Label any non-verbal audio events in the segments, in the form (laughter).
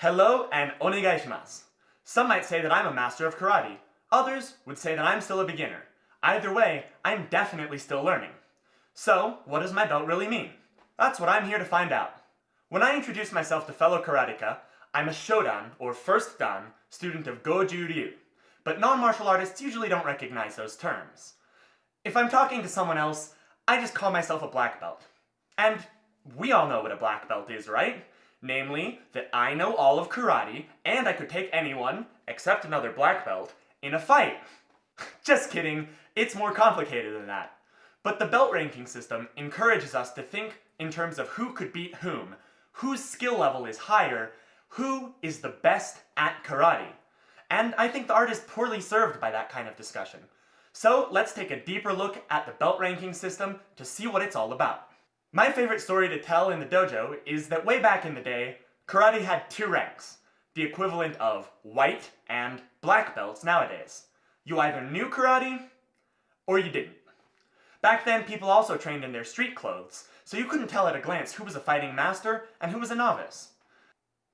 Hello and onegaishimasu. Some might say that I'm a master of karate. Others would say that I'm still a beginner. Either way, I'm definitely still learning. So, what does my belt really mean? That's what I'm here to find out. When I introduce myself to fellow karateka, I'm a Shodan, or First Dan, student of Goju Ryu. But non-martial artists usually don't recognize those terms. If I'm talking to someone else, I just call myself a black belt. And we all know what a black belt is, right? Namely, that I know all of karate, and I could take anyone, except another black belt, in a fight. (laughs) Just kidding, it's more complicated than that. But the belt ranking system encourages us to think in terms of who could beat whom, whose skill level is higher, who is the best at karate. And I think the art is poorly served by that kind of discussion. So let's take a deeper look at the belt ranking system to see what it's all about. My favorite story to tell in the dojo is that way back in the day, karate had two ranks, the equivalent of white and black belts nowadays. You either knew karate, or you didn't. Back then, people also trained in their street clothes, so you couldn't tell at a glance who was a fighting master and who was a novice.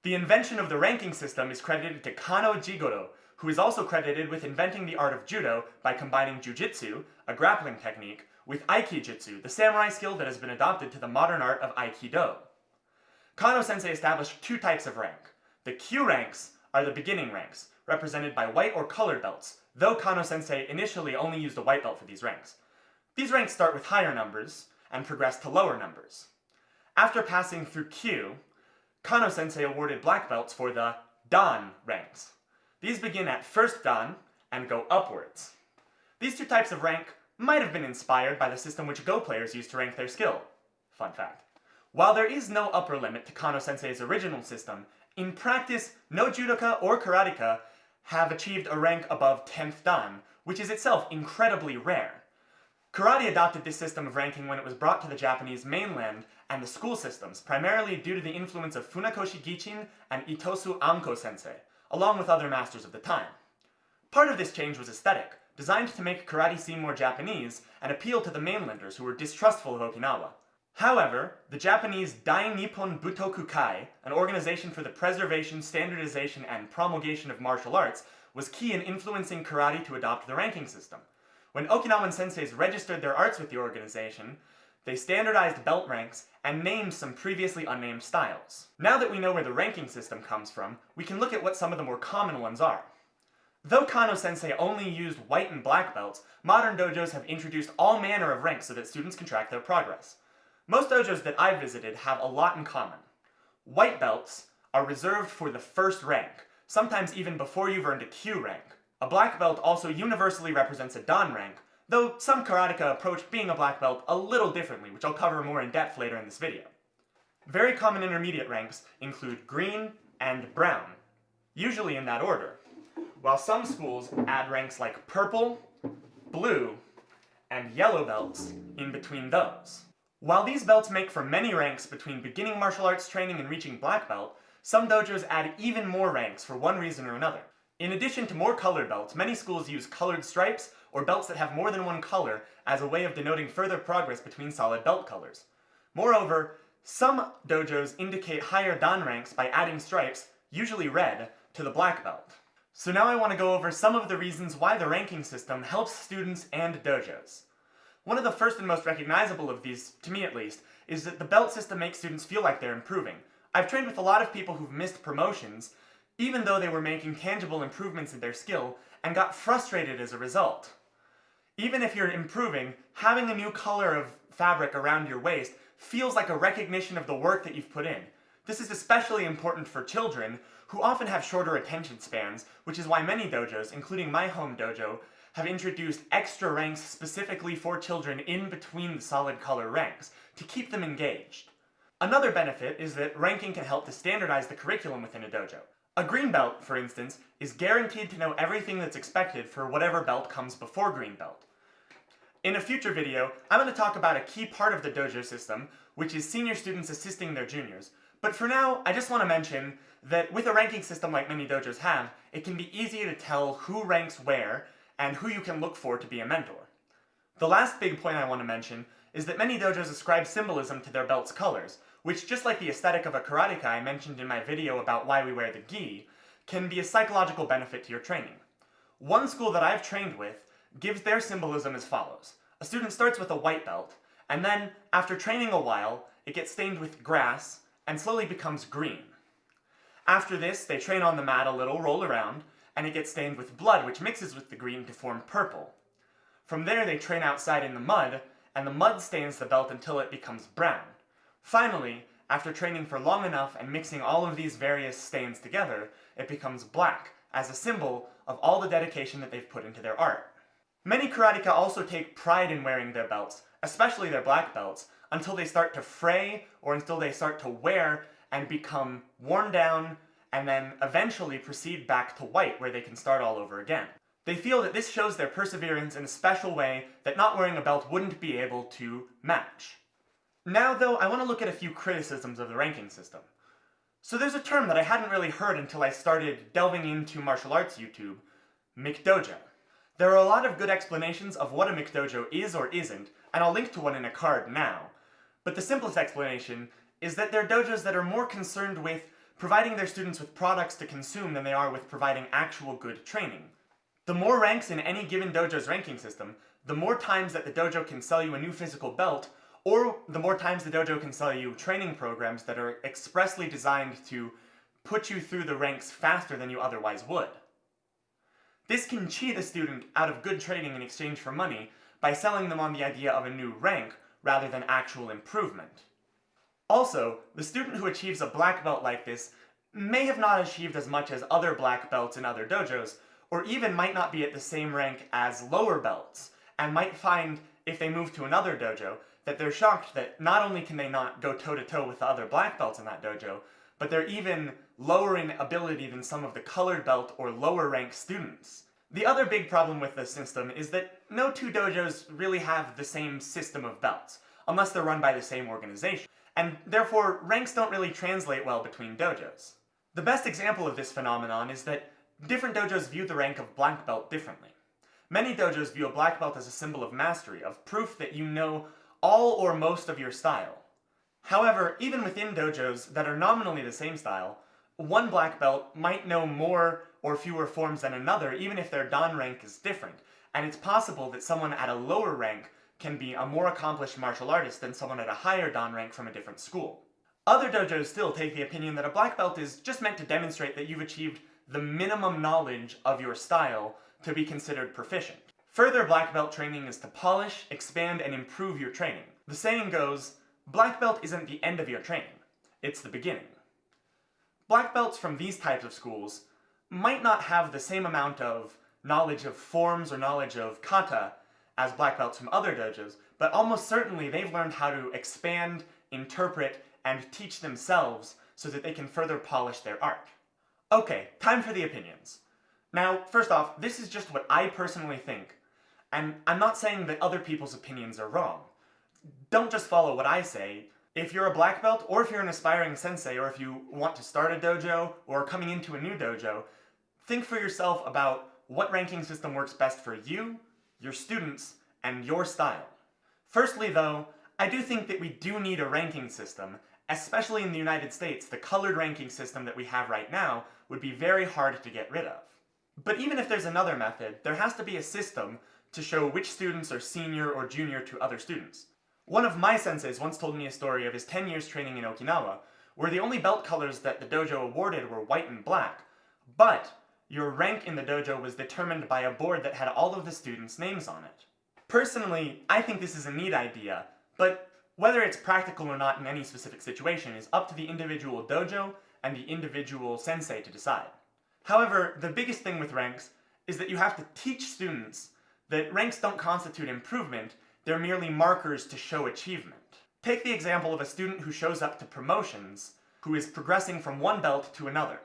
The invention of the ranking system is credited to Kano Jigoro, who is also credited with inventing the art of judo by combining jujitsu, a grappling technique, with Aikijutsu, the samurai skill that has been adopted to the modern art of Aikido. Kano-sensei established two types of rank. The Kyu ranks are the beginning ranks, represented by white or colored belts, though Kano-sensei initially only used a white belt for these ranks. These ranks start with higher numbers, and progress to lower numbers. After passing through Kyu, Kano-sensei awarded black belts for the Dan ranks. These begin at first Dan and go upwards. These two types of rank might have been inspired by the system which Go players use to rank their skill. Fun fact. While there is no upper limit to Kano-sensei's original system, in practice, no judoka or karateka have achieved a rank above 10th dan, which is itself incredibly rare. Karate adopted this system of ranking when it was brought to the Japanese mainland and the school systems, primarily due to the influence of Funakoshi Gichin and Itosu Anko sensei, along with other masters of the time. Part of this change was aesthetic, designed to make karate seem more Japanese and appeal to the mainlanders who were distrustful of Okinawa. However, the Japanese Dai Nippon Butoku Kai, an organization for the preservation, standardization, and promulgation of martial arts, was key in influencing karate to adopt the ranking system. When Okinawan senseis registered their arts with the organization, they standardized belt ranks and named some previously unnamed styles. Now that we know where the ranking system comes from, we can look at what some of the more common ones are. Though Kano-sensei only used white and black belts, modern dojos have introduced all manner of ranks so that students can track their progress. Most dojos that I've visited have a lot in common. White belts are reserved for the first rank, sometimes even before you've earned a Kyu rank. A black belt also universally represents a Dan rank, though some karateka approach being a black belt a little differently, which I'll cover more in depth later in this video. Very common intermediate ranks include green and brown, usually in that order while some schools add ranks like purple, blue, and yellow belts in between those. While these belts make for many ranks between beginning martial arts training and reaching black belt, some dojos add even more ranks for one reason or another. In addition to more colored belts, many schools use colored stripes or belts that have more than one color as a way of denoting further progress between solid belt colors. Moreover, some dojos indicate higher dan ranks by adding stripes, usually red, to the black belt. So now I want to go over some of the reasons why the ranking system helps students and dojos. One of the first and most recognizable of these, to me at least, is that the belt system makes students feel like they're improving. I've trained with a lot of people who've missed promotions, even though they were making tangible improvements in their skill, and got frustrated as a result. Even if you're improving, having a new color of fabric around your waist feels like a recognition of the work that you've put in. This is especially important for children, who often have shorter attention spans, which is why many dojos, including my home dojo, have introduced extra ranks specifically for children in between the solid color ranks, to keep them engaged. Another benefit is that ranking can help to standardize the curriculum within a dojo. A green belt, for instance, is guaranteed to know everything that's expected for whatever belt comes before green belt. In a future video, I'm going to talk about a key part of the dojo system, which is senior students assisting their juniors, but for now, I just want to mention that with a ranking system like many dojos have, it can be easy to tell who ranks where and who you can look for to be a mentor. The last big point I want to mention is that many dojos ascribe symbolism to their belt's colors, which just like the aesthetic of a karateka I mentioned in my video about why we wear the gi, can be a psychological benefit to your training. One school that I've trained with gives their symbolism as follows. A student starts with a white belt, and then, after training a while, it gets stained with grass and slowly becomes green. After this, they train on the mat a little, roll around, and it gets stained with blood, which mixes with the green to form purple. From there, they train outside in the mud, and the mud stains the belt until it becomes brown. Finally, after training for long enough and mixing all of these various stains together, it becomes black, as a symbol of all the dedication that they've put into their art. Many karateka also take pride in wearing their belts, especially their black belts, until they start to fray or until they start to wear and become worn down and then eventually proceed back to white where they can start all over again. They feel that this shows their perseverance in a special way that not wearing a belt wouldn't be able to match. Now though, I want to look at a few criticisms of the ranking system. So there's a term that I hadn't really heard until I started delving into martial arts YouTube, McDojo. There are a lot of good explanations of what a McDojo is or isn't, and I'll link to one in a card now. But the simplest explanation is that they're dojos that are more concerned with providing their students with products to consume than they are with providing actual good training. The more ranks in any given dojo's ranking system, the more times that the dojo can sell you a new physical belt, or the more times the dojo can sell you training programs that are expressly designed to put you through the ranks faster than you otherwise would. This can cheat a student out of good training in exchange for money by selling them on the idea of a new rank rather than actual improvement. Also, the student who achieves a black belt like this may have not achieved as much as other black belts in other dojos, or even might not be at the same rank as lower belts, and might find, if they move to another dojo, that they're shocked that not only can they not go toe-to-toe -to -toe with the other black belts in that dojo, but they're even lower in ability than some of the colored belt or lower rank students. The other big problem with this system is that no two dojos really have the same system of belts, unless they're run by the same organization, and therefore ranks don't really translate well between dojos. The best example of this phenomenon is that different dojos view the rank of black belt differently. Many dojos view a black belt as a symbol of mastery, of proof that you know all or most of your style. However, even within dojos that are nominally the same style, one black belt might know more or fewer forms than another, even if their dan rank is different, and it's possible that someone at a lower rank can be a more accomplished martial artist than someone at a higher dan rank from a different school. Other dojos still take the opinion that a black belt is just meant to demonstrate that you've achieved the minimum knowledge of your style to be considered proficient. Further black belt training is to polish, expand, and improve your training. The saying goes, black belt isn't the end of your training, it's the beginning. Black belts from these types of schools might not have the same amount of knowledge of forms or knowledge of kata as black belts from other dojos, but almost certainly they've learned how to expand, interpret, and teach themselves so that they can further polish their art. Okay, time for the opinions. Now, first off, this is just what I personally think, and I'm not saying that other people's opinions are wrong. Don't just follow what I say, if you're a black belt, or if you're an aspiring sensei, or if you want to start a dojo, or coming into a new dojo, think for yourself about what ranking system works best for you, your students, and your style. Firstly though, I do think that we do need a ranking system, especially in the United States, the colored ranking system that we have right now would be very hard to get rid of. But even if there's another method, there has to be a system to show which students are senior or junior to other students. One of my senseis once told me a story of his 10 years training in Okinawa, where the only belt colors that the dojo awarded were white and black, but your rank in the dojo was determined by a board that had all of the students' names on it. Personally, I think this is a neat idea, but whether it's practical or not in any specific situation is up to the individual dojo and the individual sensei to decide. However, the biggest thing with ranks is that you have to teach students that ranks don't constitute improvement, they're merely markers to show achievement. Take the example of a student who shows up to promotions, who is progressing from one belt to another.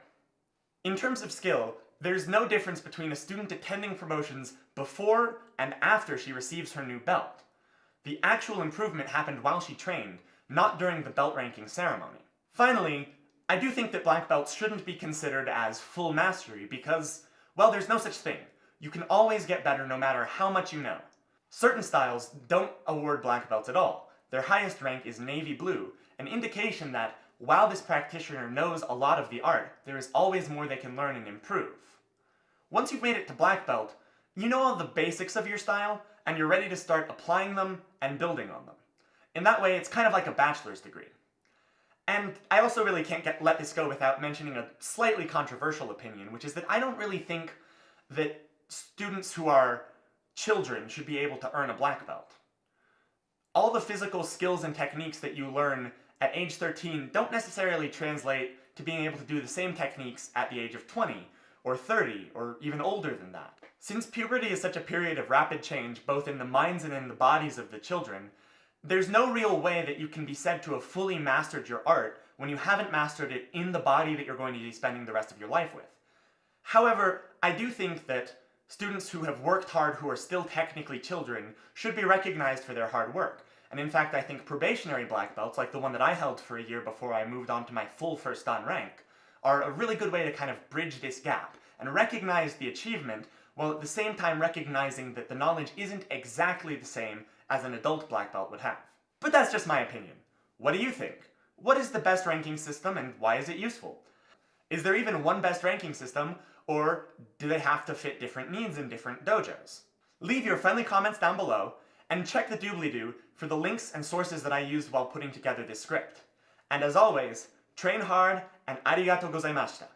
In terms of skill, there's no difference between a student attending promotions before and after she receives her new belt. The actual improvement happened while she trained, not during the belt ranking ceremony. Finally, I do think that black belts shouldn't be considered as full mastery because, well, there's no such thing. You can always get better no matter how much you know. Certain styles don't award black belts at all. Their highest rank is navy blue, an indication that while this practitioner knows a lot of the art, there is always more they can learn and improve. Once you've made it to black belt, you know all the basics of your style, and you're ready to start applying them and building on them. In that way, it's kind of like a bachelor's degree. And I also really can't get, let this go without mentioning a slightly controversial opinion, which is that I don't really think that students who are children should be able to earn a black belt. All the physical skills and techniques that you learn at age 13 don't necessarily translate to being able to do the same techniques at the age of 20, or 30, or even older than that. Since puberty is such a period of rapid change, both in the minds and in the bodies of the children, there's no real way that you can be said to have fully mastered your art when you haven't mastered it in the body that you're going to be spending the rest of your life with. However, I do think that students who have worked hard who are still technically children should be recognized for their hard work. And in fact, I think probationary black belts, like the one that I held for a year before I moved on to my full first dan rank, are a really good way to kind of bridge this gap and recognize the achievement while at the same time recognizing that the knowledge isn't exactly the same as an adult black belt would have. But that's just my opinion. What do you think? What is the best ranking system and why is it useful? Is there even one best ranking system, or do they have to fit different needs in different dojos? Leave your friendly comments down below, and check the doobly-doo for the links and sources that I used while putting together this script. And as always, train hard and arigato gozaimashita.